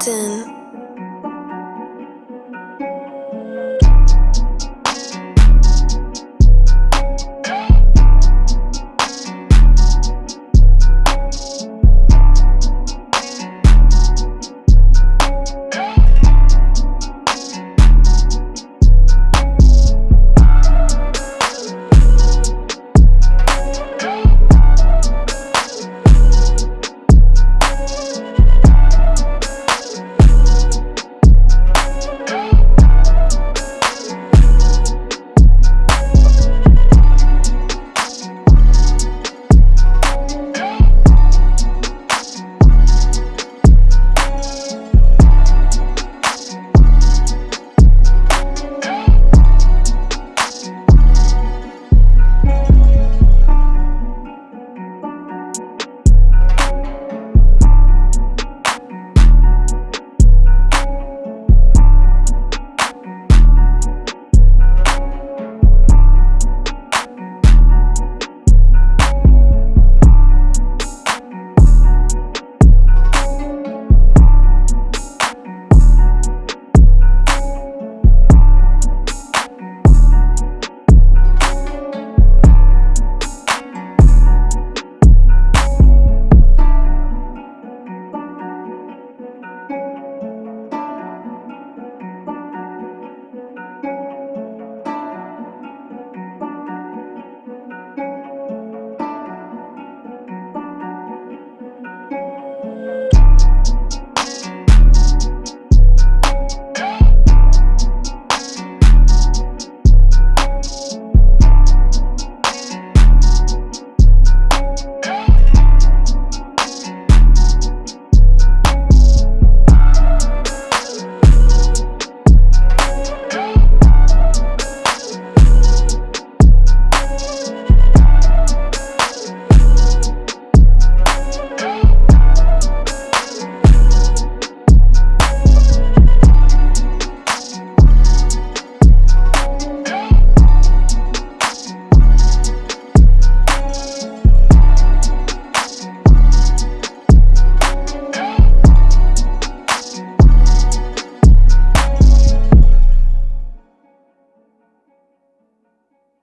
forgotten.